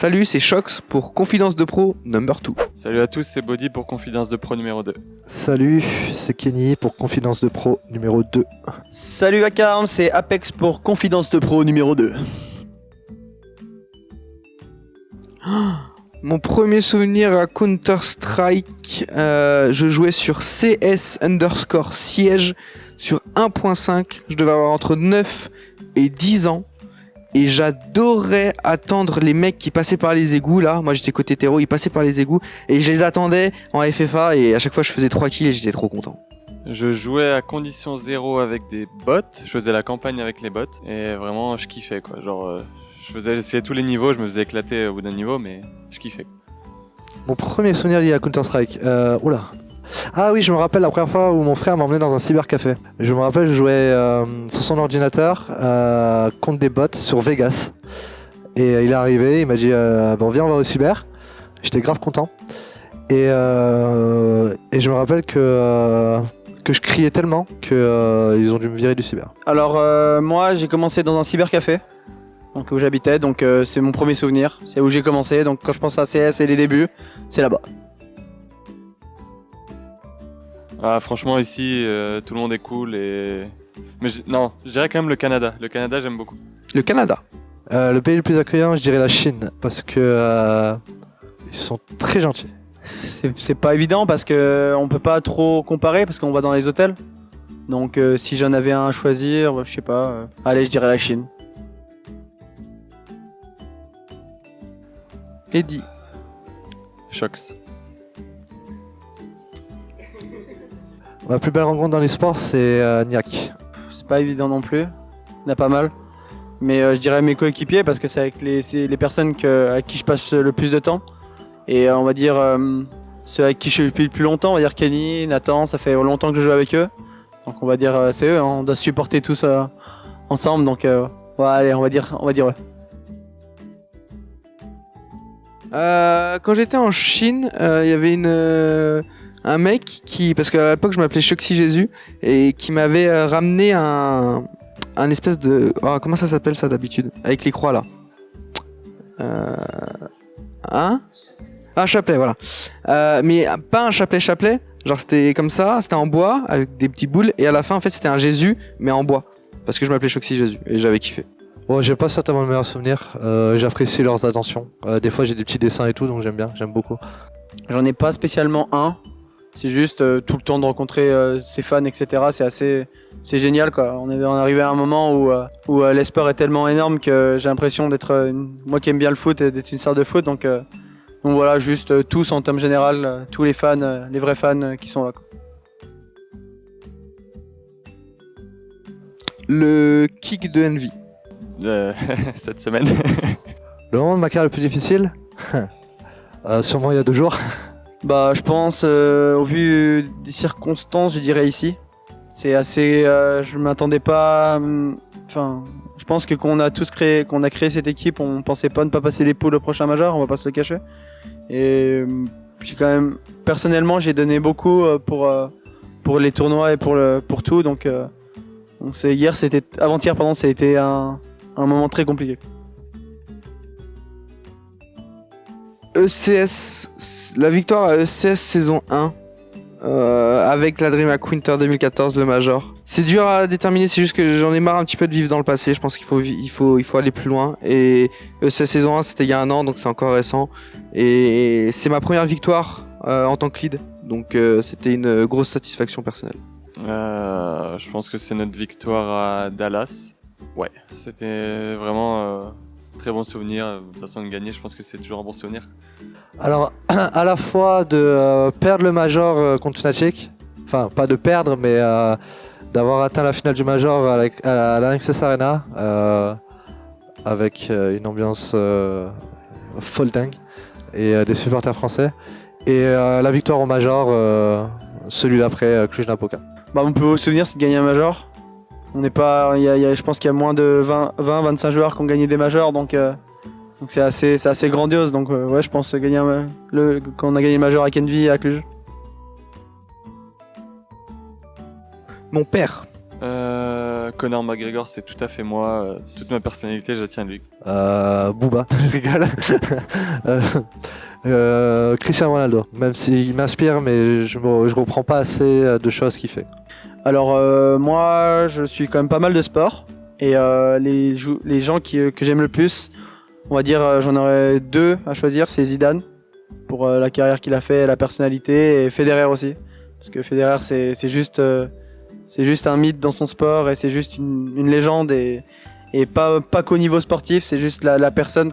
Salut, c'est Shox pour Confidence de Pro number 2. Salut à tous, c'est Body pour Confidence de Pro numéro 2. Salut, c'est Kenny pour Confidence de Pro numéro 2. Salut Akarm, c'est Apex pour Confidence de Pro numéro 2. Mon premier souvenir à Counter-Strike, euh, je jouais sur CS underscore siège sur 1.5. Je devais avoir entre 9 et 10 ans. Et j'adorais attendre les mecs qui passaient par les égouts là. Moi j'étais côté terreau, ils passaient par les égouts. Et je les attendais en FFA et à chaque fois je faisais 3 kills et j'étais trop content. Je jouais à condition zéro avec des bots, je faisais la campagne avec les bots et vraiment je kiffais quoi. Genre euh, je faisais essayer tous les niveaux, je me faisais éclater au bout d'un niveau mais je kiffais. Mon premier souvenir lié à Counter-Strike. Euh, oula. Ah oui, je me rappelle la première fois où mon frère m'a emmené dans un cybercafé. Je me rappelle, je jouais euh, sur son ordinateur euh, contre des bots sur Vegas. Et euh, il est arrivé, il m'a dit euh, Bon, viens, on va au cyber. J'étais grave content. Et, euh, je me rappelle que, euh, que je criais tellement qu'ils ont dû me virer du cyber. Alors euh, moi j'ai commencé dans un cybercafé, donc où j'habitais, donc euh, c'est mon premier souvenir, c'est où j'ai commencé, donc quand je pense à CS et les débuts, c'est là-bas. Ah franchement ici euh, tout le monde est cool et... Mais je- non, je dirais quand même le Canada. Le Canada j'aime beaucoup. Le Canada. Euh, le pays le plus accueillant, je dirais la Chine. Parce que euh, ils sont très gentils. C'est c'est pas évident parce que on peut pas trop comparer parce qu'on va dans les hôtels. Donc euh, si j'en avais un à choisir, je sais pas, euh, allez je dirais la Chine. Eddie. Shox. Ma plus belle rencontre dans les sports, c'est euh, Niak. C'est pas évident non plus, il y en a pas mal. Mais euh, je dirais mes coéquipiers parce que c'est avec les, les personnes que, avec qui je passe le plus de temps. Et euh, on va dire euh, ceux avec qui je suis depuis le plus longtemps, on va dire Kenny, Nathan, ça fait longtemps que je joue avec eux. Donc on va dire euh, c'est eux, hein, on doit se supporter tous euh, ensemble. Donc euh, ouais, allez, on va dire, on va dire ouais. Euh, quand j'étais en Chine, euh, il y avait une euh, un mec qui parce qu'à l'époque je m'appelais Shoxy Jésus et qui m'avait euh, ramené un un espèce de oh, comment ça s'appelle ça d'habitude? Avec les croix là. Euh, un? Un chapelet voilà. Euh, mais pas un chapelet chapelet, genre c'était comme ça, c'était en bois avec des petites boules et à la fin en fait c'était un Jésus mais en bois parce que je m'appelais Shoxy Jésus et j'avais kiffé. Bon, j'ai pas certainement le meilleur souvenir. Euh, J'apprécie leurs attentions. Euh, des fois, j'ai des petits dessins et tout, donc j'aime bien, j'aime beaucoup. J'en ai pas spécialement un. C'est juste euh, tout le temps de rencontrer euh, ses fans, etc. C'est assez, c'est génial quoi. On est, on est arrivé à un moment où, euh, où euh, l'esport est tellement énorme que j'ai l'impression d'être, une- moi qui aime bien le foot, et d'être une star de foot. Donc, euh, donc voilà, juste euh, tous en termes général, euh, tous les fans, euh, les vrais fans euh, qui sont là. quoi. Le kick de Envy. Euh, cette semaine. Le moment de ma carrière le plus difficile? Euh, Sûrement il y a deux jours. Bah, je pense, euh, au vu des circonstances, je dirais ici. C'est assez. euh, je m'attendais pas. hum, Enfin, je pense que quand on a tous créé, qu'on a créé cette équipe, on pensait pas ne pas passer les poules au prochain major. On va pas se le cacher. Et hum, j'ai quand même, personnellement, j'ai donné beaucoup euh, pour euh, pour les tournois et pour le pour tout. Donc, euh, donc c'est hier, c'était avant-hier, pardon, ça a été un un moment très compliqué. ECS, la victoire à ECS saison 1 euh, avec la Dream Hack Winter 2014, le Major. C'est dur à déterminer, c'est juste que j'en ai marre un petit peu de vivre dans le passé. Je pense qu'il faut, il faut, il faut aller plus loin. Et ECS saison 1, c'était il y a un an, donc c'est encore récent. Et c'est ma première victoire euh, en tant que lead. Donc euh, c'était une grosse satisfaction personnelle. Je pense que c'est notre victoire à Dallas. Ouais, c'était vraiment très bon souvenir. De toute façon, de gagner, je pense que c'est toujours un bon souvenir. Alors, à la fois de euh, perdre le Major euh, contre Fnatic, enfin, pas de perdre, mais euh, d'avoir atteint la finale du Major à la- à l'Anxess Arena, euh, avec euh, une ambiance euh, folle dingue, et euh, des supporters français. Et euh, la victoire au Major, euh, celui d'après, euh, Cluj-Napoca. Bah, mon plus beau souvenir, c'est de gagner un major. On n'est pas, il y a- il y a- je pense qu'il y a moins de 20, 20, 25 joueurs qui ont gagné des majors, donc euh, donc c'est assez, c'est assez grandiose. Donc euh, ouais, je pense gagner un- le, quand on a gagné le major à Kenvi et à Cluj. Mon père, Euh, Conor McGregor, c'est tout à fait moi. toute ma personnalité, je la tiens de lui. Euh, Booba, je rigole. Euh, euh, Cristiano Ronaldo, même s'il m'inspire, mais je, je reprends pas assez de choses qu'il fait. Alors euh, moi, je suis quand même pas mal de sport et euh, les, gens que j'aime le plus, on va dire, euh, j'en aurais deux à choisir, c'est Zidane pour la carrière qu'il a fait, la personnalité et Federer aussi, parce que Federer c'est juste un mythe dans son sport et c'est juste une, légende et pas pas qu'au niveau sportif, c'est juste la, personne.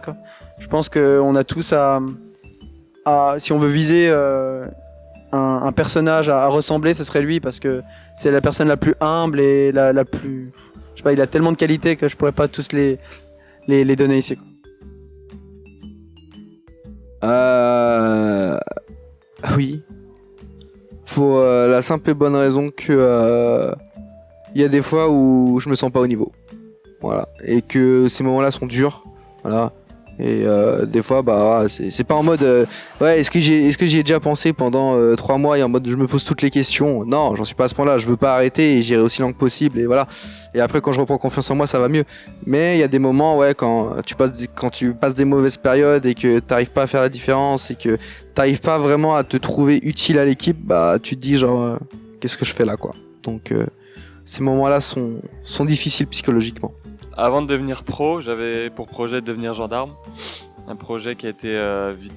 Je pense qu'on a tous à, à si on veut viser un, personnage à, ressembler, ce serait lui parce que c'est la personne la plus humble et la, la plus. Je sais pas, il a tellement de qualités que je pourrais pas tous les, les, les donner ici. Euh... Oui. Pour euh, la simple et bonne raison que euh, il y a des fois où je me sens pas au niveau. Voilà. Et que ces moments-là sont durs. Voilà. Et euh, des fois, bah, c'est pas en mode, euh, ouais, est-ce que j'ai, est-ce que j'y ai déjà pensé pendant euh, trois mois et en mode, je me pose toutes les questions? Non, j'en suis pas à ce point-là. Je veux pas arrêter et j'irai aussi loin que possible. Et voilà. Et après, quand je reprends confiance en moi, ça va mieux. Mais il y a des moments, ouais, quand tu passes, quand tu passes des mauvaises périodes et que t'arrives pas à faire la différence et que t'arrives pas vraiment à te trouver utile à l'équipe, bah, tu te dis genre, euh, qu'est-ce que je fais là, quoi? Donc, ces moments-là sont, sont difficiles psychologiquement. Avant de devenir pro, j'avais pour projet de devenir gendarme. Un projet qui a été euh, vite,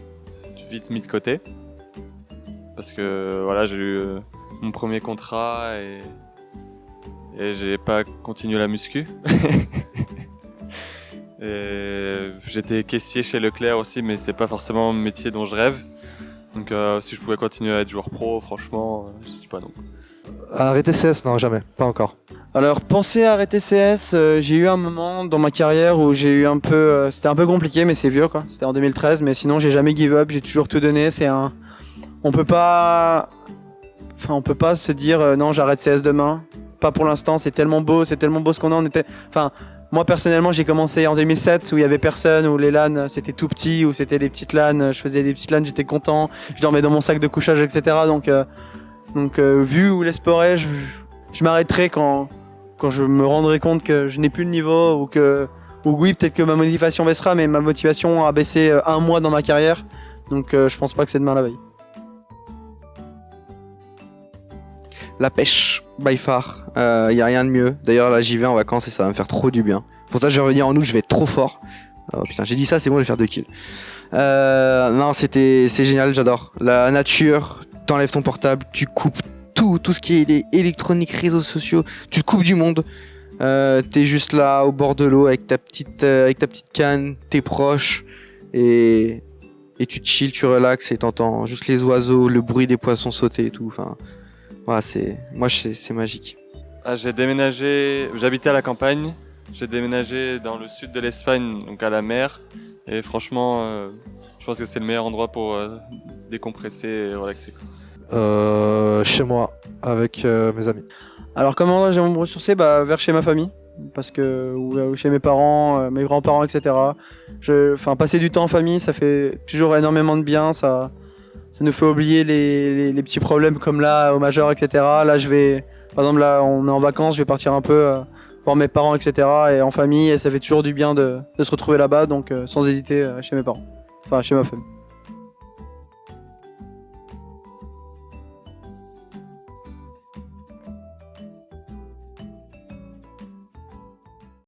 vite mis de côté. Parce que voilà, j'ai eu euh, mon premier contrat et, et j'ai pas continué la muscu. j'étais caissier chez Leclerc aussi, mais c'est pas forcément un métier dont je rêve. Donc euh, si je pouvais continuer à être joueur pro, franchement, je dis pas non. Arrêter CS, non, jamais, pas encore. Alors, penser à arrêter CS, euh, j'ai eu un moment dans ma carrière où j'ai eu un peu. euh, C'était un peu compliqué, mais c'est vieux quoi. C'était en 2013, mais sinon j'ai jamais give up, j'ai toujours tout donné. C'est un. On peut pas. Enfin, on peut pas se dire euh, non, j'arrête CS demain. Pas pour l'instant, c'est tellement beau, c'est tellement beau ce qu'on a. Était. Enfin, moi personnellement, j'ai commencé en 2007 où il y avait personne, où les LAN c'était tout petit, où c'était des petites LAN. Je faisais des petites LAN, j'étais content. Je dormais dans mon sac de couchage, etc. Donc, donc vu où les sports est, je, je m'arrêterai quand, quand je me rendrai compte que je n'ai plus le niveau ou que ou oui peut-être que ma motivation baissera mais ma motivation a baissé euh, un mois dans ma carrière donc euh, je pense pas que c'est demain la veille. La pêche, by far. Il y a rien de mieux. D'ailleurs, là, j'y vais en vacances et ça va me faire trop du bien. Pour ça, je vais revenir en août, je vais être trop fort. Oh putain, j'ai dit ça, c'est bon, je vais faire deux kills. Euh, non, c'était, c'est génial, j'adore. La nature, t'enlèves ton portable, tu coupes tout, tout ce qui est électronique, réseaux sociaux, tu te coupes du monde. Euh, t'es juste là au bord de l'eau avec ta petite, euh, avec ta canne, t'es proche et et tu chill, tu relaxes et t'entends juste les oiseaux, le bruit des poissons sauter et tout. Enfin, voilà, c'est, moi, c'est, magique. Ah, j'ai déménagé, j'habitais à la campagne, j'ai déménagé dans le sud de l'Espagne, donc à la mer, et franchement, euh, je pense que c'est le meilleur endroit pour euh, décompresser et relaxer. Euh, chez moi, avec euh, mes amis. Alors comment j'ai me ressourcer bah, vers chez ma famille parce que ou chez mes parents, euh, mes grands-parents etc. Enfin passer du temps en famille ça fait toujours énormément de bien ça ça nous fait oublier les, les- petits problèmes comme là au majeur etc. Là je vais par exemple là on est en vacances je vais partir un peu euh, voir mes parents etc. et en famille ça fait toujours du bien de, se retrouver là-bas donc euh, sans hésiter euh, chez mes parents enfin chez ma famille.